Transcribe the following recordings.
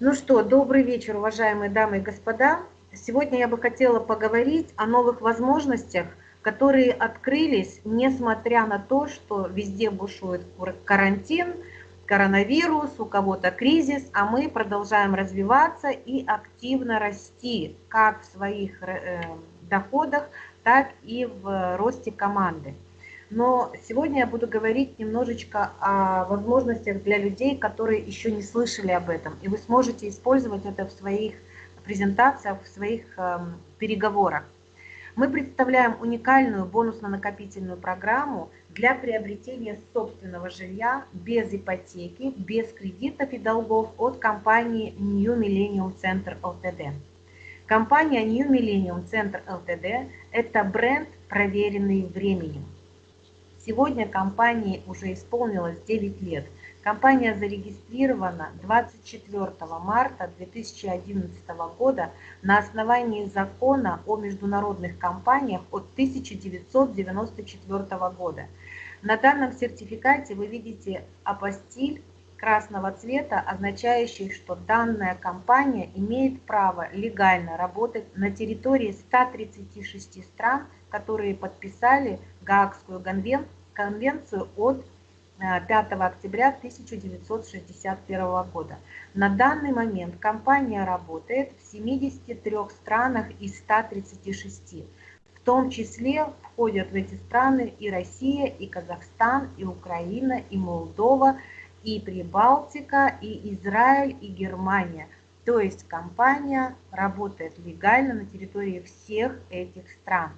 Ну что, добрый вечер, уважаемые дамы и господа. Сегодня я бы хотела поговорить о новых возможностях, которые открылись, несмотря на то, что везде бушует карантин, коронавирус, у кого-то кризис, а мы продолжаем развиваться и активно расти, как в своих э, доходах, так и в росте команды. Но сегодня я буду говорить немножечко о возможностях для людей, которые еще не слышали об этом. И вы сможете использовать это в своих презентациях, в своих э, переговорах. Мы представляем уникальную бонусно-накопительную программу для приобретения собственного жилья без ипотеки, без кредитов и долгов от компании New Millennium Center Ltd. Компания New Millennium Center Ltd – это бренд, проверенный временем. Сегодня компании уже исполнилось 9 лет. Компания зарегистрирована 24 марта 2011 года на основании закона о международных компаниях от 1994 года. На данном сертификате вы видите апостиль красного цвета, означающий, что данная компания имеет право легально работать на территории 136 стран, которые подписали Гаагскую конвенцию конвенцию от 5 э, октября 1961 года. На данный момент компания работает в 73 странах из 136. В том числе входят в эти страны и Россия, и Казахстан, и Украина, и Молдова, и Прибалтика, и Израиль, и Германия. То есть компания работает легально на территории всех этих стран.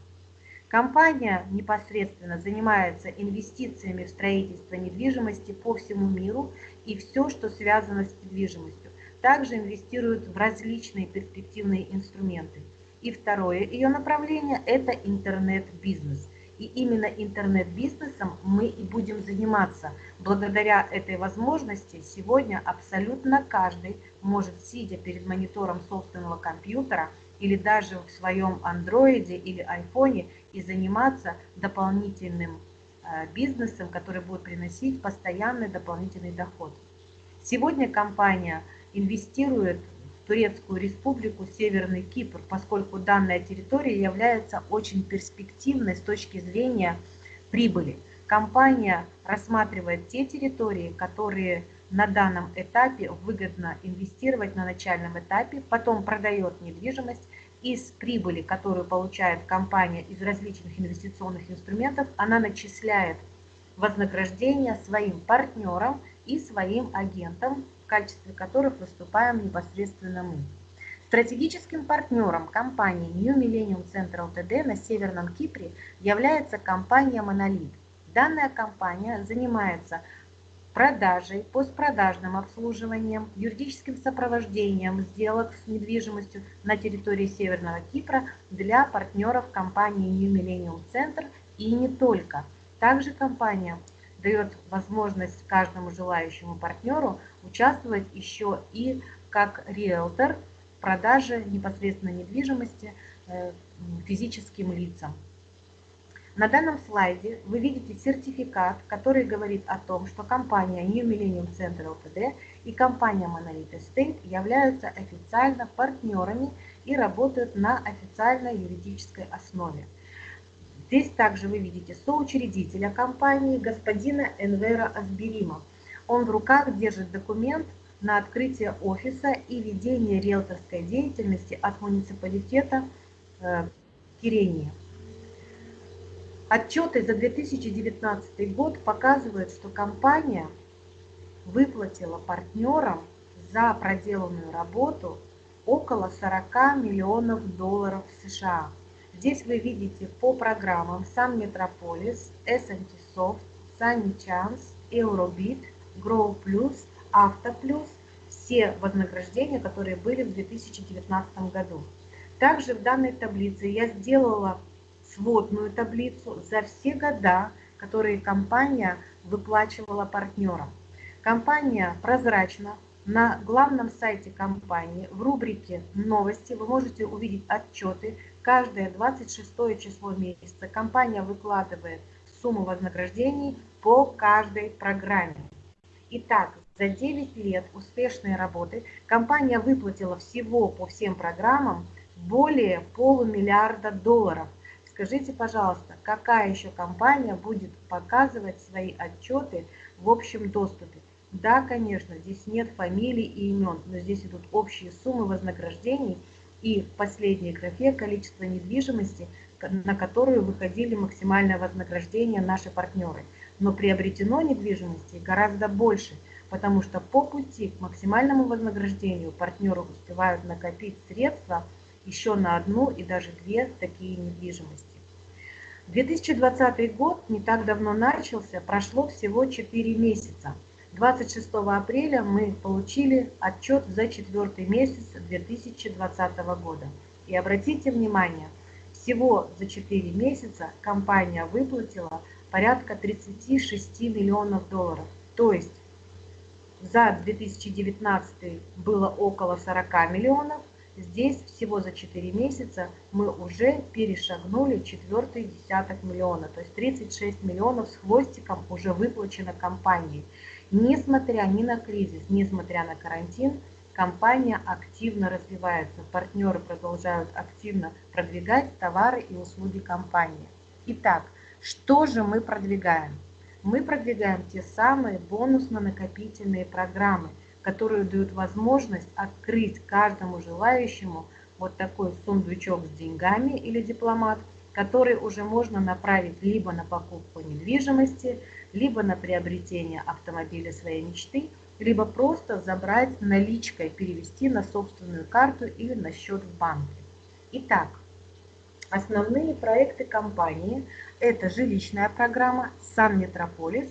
Компания непосредственно занимается инвестициями в строительство недвижимости по всему миру и все, что связано с недвижимостью. Также инвестирует в различные перспективные инструменты. И второе ее направление – это интернет-бизнес. И именно интернет-бизнесом мы и будем заниматься. Благодаря этой возможности сегодня абсолютно каждый может, сидя перед монитором собственного компьютера или даже в своем андроиде или айфоне, и заниматься дополнительным э, бизнесом, который будет приносить постоянный дополнительный доход. Сегодня компания инвестирует в Турецкую республику Северный Кипр, поскольку данная территория является очень перспективной с точки зрения прибыли. Компания рассматривает те территории, которые на данном этапе выгодно инвестировать на начальном этапе, потом продает недвижимость из прибыли, которую получает компания из различных инвестиционных инструментов, она начисляет вознаграждение своим партнерам и своим агентам, в качестве которых выступаем непосредственно мы. Стратегическим партнером компании New Millennium Central TD на Северном Кипре является компания Monolith. Данная компания занимается продажей, постпродажным обслуживанием, юридическим сопровождением сделок с недвижимостью на территории Северного Кипра для партнеров компании New Millennium Center и не только. Также компания дает возможность каждому желающему партнеру участвовать еще и как риэлтор в продаже непосредственно недвижимости э, физическим лицам. На данном слайде вы видите сертификат, который говорит о том, что компания New Millennium Center Ltd и компания Monolith Estate являются официально партнерами и работают на официальной юридической основе. Здесь также вы видите соучредителя компании господина Энвера Асберима. Он в руках держит документ на открытие офиса и ведение риэлторской деятельности от муниципалитета э, Кирения. Отчеты за 2019 год показывают, что компания выплатила партнерам за проделанную работу около 40 миллионов долларов США. Здесь вы видите по программам Sun Metropolis, S&T Soft, Sunny Chance, Eurobit, Grow Plus, Auto Plus, все вознаграждения, которые были в 2019 году. Также в данной таблице я сделала сводную таблицу за все года, которые компания выплачивала партнерам. Компания прозрачна. На главном сайте компании в рубрике «Новости» вы можете увидеть отчеты. Каждое 26 число месяца компания выкладывает сумму вознаграждений по каждой программе. Итак, За 9 лет успешной работы компания выплатила всего по всем программам более полумиллиарда долларов. Скажите, пожалуйста, какая еще компания будет показывать свои отчеты в общем доступе? Да, конечно, здесь нет фамилий и имен, но здесь идут общие суммы вознаграждений и в последней графе количество недвижимости, на которую выходили максимальное вознаграждение наши партнеры. Но приобретено недвижимости гораздо больше, потому что по пути к максимальному вознаграждению партнеры успевают накопить средства еще на одну и даже две такие недвижимости. 2020 год не так давно начался, прошло всего 4 месяца. 26 апреля мы получили отчет за четвертый месяц 2020 года. И обратите внимание, всего за 4 месяца компания выплатила порядка 36 миллионов долларов. То есть за 2019 было около 40 миллионов, Здесь всего за 4 месяца мы уже перешагнули четвертый десяток миллиона, то есть 36 миллионов с хвостиком уже выплачено компанией. Несмотря ни на кризис, несмотря на карантин, компания активно развивается, партнеры продолжают активно продвигать товары и услуги компании. Итак, что же мы продвигаем? Мы продвигаем те самые бонусно-накопительные программы – которые дают возможность открыть каждому желающему вот такой сундучок с деньгами или дипломат, который уже можно направить либо на покупку недвижимости, либо на приобретение автомобиля своей мечты, либо просто забрать наличкой, перевести на собственную карту или на счет в банке. Итак, основные проекты компании – это жилищная программа «Сан Метрополис»,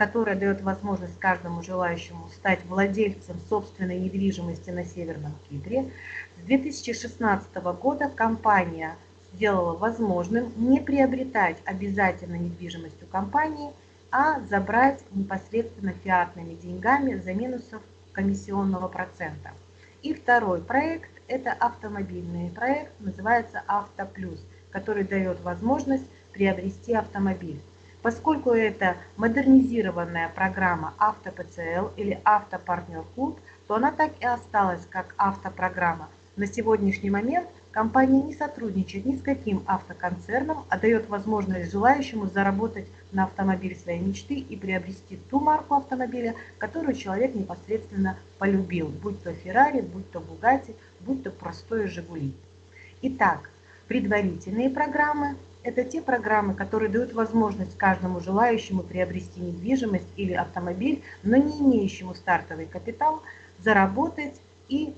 которая дает возможность каждому желающему стать владельцем собственной недвижимости на Северном Кипре. С 2016 года компания сделала возможным не приобретать обязательно недвижимость у компании, а забрать непосредственно фиатными деньгами за минусов комиссионного процента. И второй проект – это автомобильный проект, называется «Автоплюс», который дает возможность приобрести автомобиль. Поскольку это модернизированная программа АвтоПЦЛ или Автопартнер Клуб, то она так и осталась как автопрограмма. На сегодняшний момент компания не сотрудничает ни с каким автоконцерном, а дает возможность желающему заработать на автомобиль своей мечты и приобрести ту марку автомобиля, которую человек непосредственно полюбил, будь то Феррари, будь то Бугатти, будь то простое Жигули. Итак, предварительные программы это те программы, которые дают возможность каждому желающему приобрести недвижимость или автомобиль, но не имеющему стартовый капитал, заработать и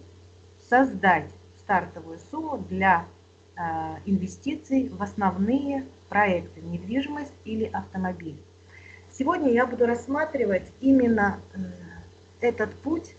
создать стартовую сумму для э, инвестиций в основные проекты недвижимость или автомобиль. Сегодня я буду рассматривать именно э, этот путь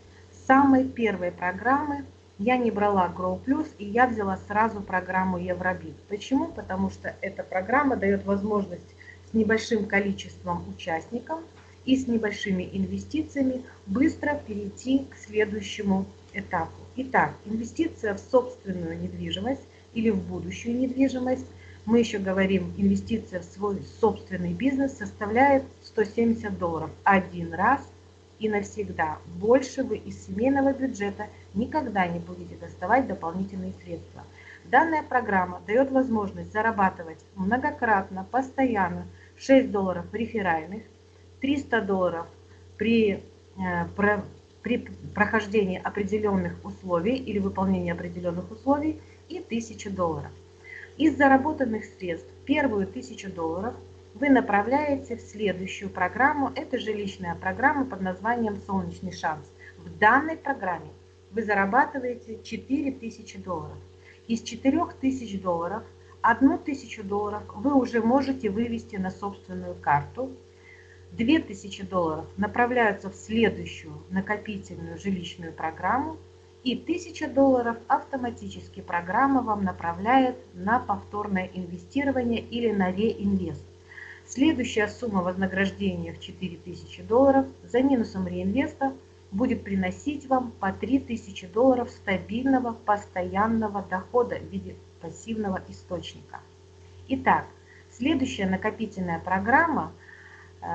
самой первой программы я не брала Grow Plus, и я взяла сразу программу Евробит. Почему? Потому что эта программа дает возможность с небольшим количеством участников и с небольшими инвестициями быстро перейти к следующему этапу. Итак, инвестиция в собственную недвижимость или в будущую недвижимость, мы еще говорим, инвестиция в свой собственный бизнес составляет 170 долларов один раз и навсегда. Больше вы из семейного бюджета никогда не будете доставать дополнительные средства. Данная программа дает возможность зарабатывать многократно, постоянно 6 долларов реферальных, 300 долларов при, э, при прохождении определенных условий или выполнении определенных условий и 1000 долларов. Из заработанных средств первую 1000 долларов вы направляете в следующую программу. Это жилищная программа под названием «Солнечный шанс». В данной программе вы зарабатываете 4000 долларов. Из 4000 долларов 1000 долларов вы уже можете вывести на собственную карту. 2000 долларов направляются в следующую накопительную жилищную программу. И 1000 долларов автоматически программа вам направляет на повторное инвестирование или на реинвест. Следующая сумма вознаграждения в 4000 долларов за минусом реинвеста будет приносить вам по 3000 долларов стабильного постоянного дохода в виде пассивного источника. Итак, следующая накопительная программа э,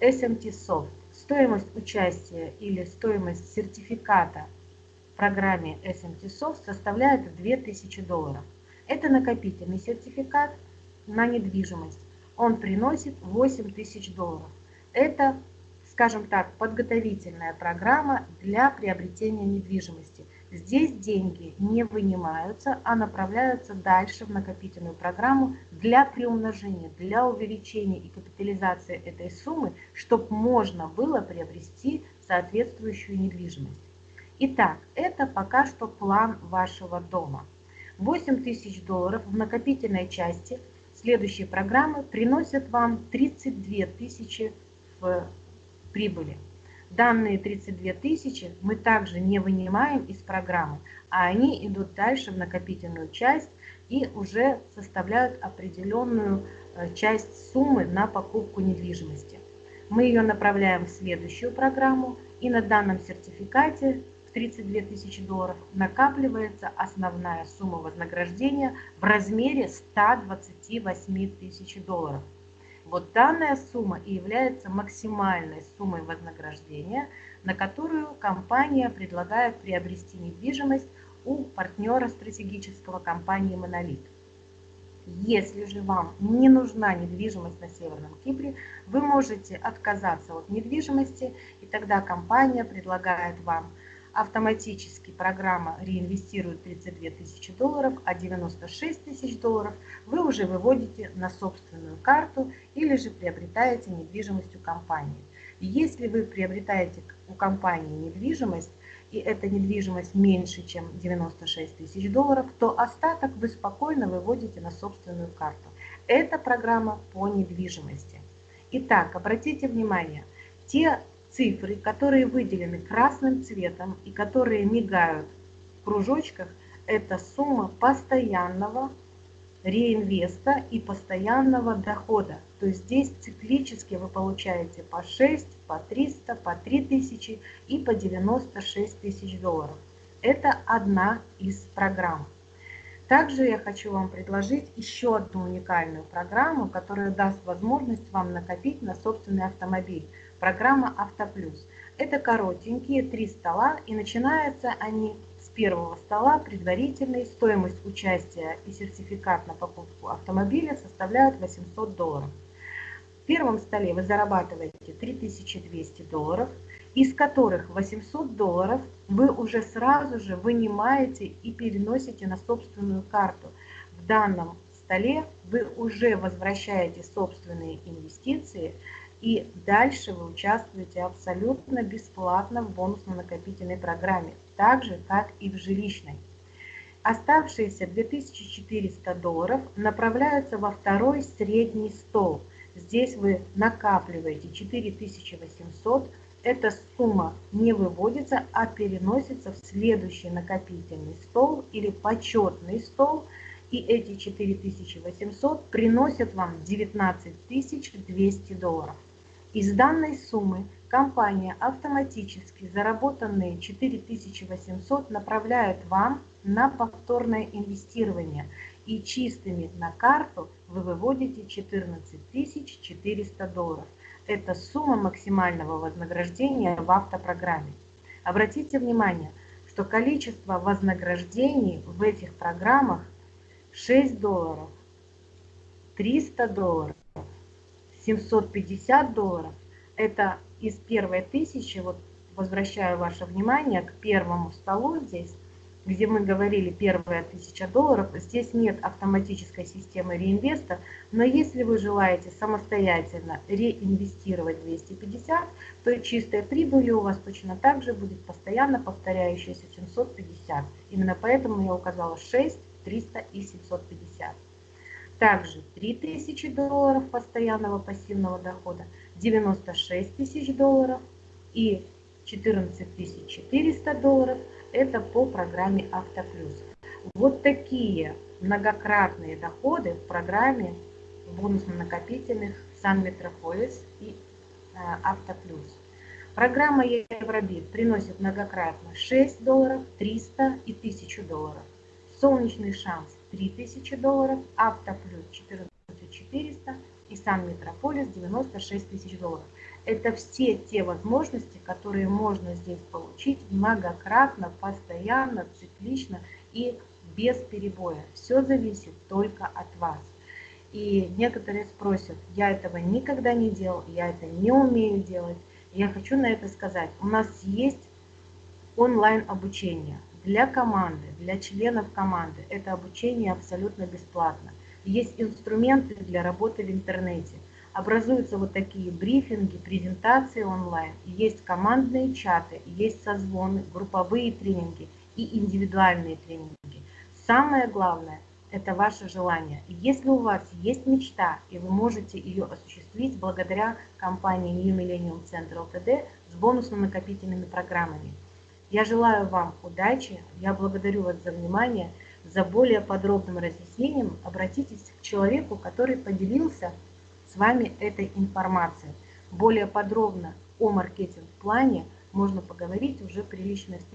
SMT Soft. Стоимость участия или стоимость сертификата в программе SMT Soft составляет 2000 долларов. Это накопительный сертификат на недвижимость. Он приносит 8000 долларов. Это, скажем так, подготовительная программа для приобретения недвижимости. Здесь деньги не вынимаются, а направляются дальше в накопительную программу для приумножения, для увеличения и капитализации этой суммы, чтобы можно было приобрести соответствующую недвижимость. Итак, это пока что план вашего дома. 8 тысяч долларов в накопительной части следующей программы приносят вам 32 тысячи в прибыли. Данные 32 тысячи мы также не вынимаем из программы, а они идут дальше в накопительную часть и уже составляют определенную э, часть суммы на покупку недвижимости. Мы ее направляем в следующую программу и на данном сертификате 32 тысячи долларов накапливается основная сумма вознаграждения в размере 128 тысяч долларов. Вот данная сумма и является максимальной суммой вознаграждения, на которую компания предлагает приобрести недвижимость у партнера стратегического компании «Монолит». Если же вам не нужна недвижимость на Северном Кипре, вы можете отказаться от недвижимости, и тогда компания предлагает вам автоматически программа реинвестирует 32 тысячи долларов, а 96 тысяч долларов вы уже выводите на собственную карту или же приобретаете недвижимость у компании. Если вы приобретаете у компании недвижимость, и эта недвижимость меньше, чем 96 тысяч долларов, то остаток вы спокойно выводите на собственную карту. Это программа по недвижимости. Итак, обратите внимание, те цифры, которые выделены красным цветом и которые мигают в кружочках, это сумма постоянного реинвеста и постоянного дохода. То есть здесь циклически вы получаете по 6, по 300, по 3000 и по 96 тысяч долларов. Это одна из программ. Также я хочу вам предложить еще одну уникальную программу, которая даст возможность вам накопить на собственный автомобиль программа «Автоплюс». Это коротенькие три стола, и начинаются они с первого стола предварительной. Стоимость участия и сертификат на покупку автомобиля составляют 800 долларов. В первом столе вы зарабатываете 3200 долларов, из которых 800 долларов вы уже сразу же вынимаете и переносите на собственную карту. В данном столе вы уже возвращаете собственные инвестиции – и дальше вы участвуете абсолютно бесплатно в бонусно-накопительной программе, так же, как и в жилищной. Оставшиеся 2400 долларов направляются во второй средний стол. Здесь вы накапливаете 4800 эта сумма не выводится, а переносится в следующий накопительный стол или почетный стол, и эти 4800 приносят вам 19200 долларов. Из данной суммы компания автоматически заработанные 4800 направляет вам на повторное инвестирование и чистыми на карту вы выводите 14400 долларов. Это сумма максимального вознаграждения в автопрограмме. Обратите внимание, что количество вознаграждений в этих программах 6 долларов, 300 долларов, 750 долларов, это из первой тысячи, вот возвращаю ваше внимание к первому столу здесь, где мы говорили первая тысяча долларов, здесь нет автоматической системы реинвеста, но если вы желаете самостоятельно реинвестировать 250, то чистая прибыль у вас точно так же будет постоянно повторяющаяся 750. Именно поэтому я указала 6, 300 и 750. Также 3000 долларов постоянного пассивного дохода, 96 тысяч долларов и 14 400 долларов – это по программе Автоплюс. Вот такие многократные доходы в программе бонусно-накопительных Сан Метрополис и э, Автоплюс. Программа Евробит приносит многократно 6 долларов, 300 и 1000 долларов. Солнечный шанс 3000 долларов, Автоплюс 14 400 и Сан Метрополис 96 тысяч долларов. Это все те возможности, которые можно здесь получить многократно, постоянно, циклично и без перебоя. Все зависит только от вас. И некоторые спросят, я этого никогда не делал, я это не умею делать. Я хочу на это сказать, у нас есть онлайн обучение для команды, для членов команды. Это обучение абсолютно бесплатно. Есть инструменты для работы в интернете. Образуются вот такие брифинги, презентации онлайн. Есть командные чаты, есть созвоны, групповые тренинги и индивидуальные тренинги. Самое главное – это ваше желание. Если у вас есть мечта, и вы можете ее осуществить благодаря компании New Millennium Center Ltd с бонусно-накопительными программами. Я желаю вам удачи, я благодарю вас за внимание. За более подробным разъяснением обратитесь к человеку, который поделился с вами этой информацией. Более подробно о маркетинг-плане можно поговорить уже при личной встрече.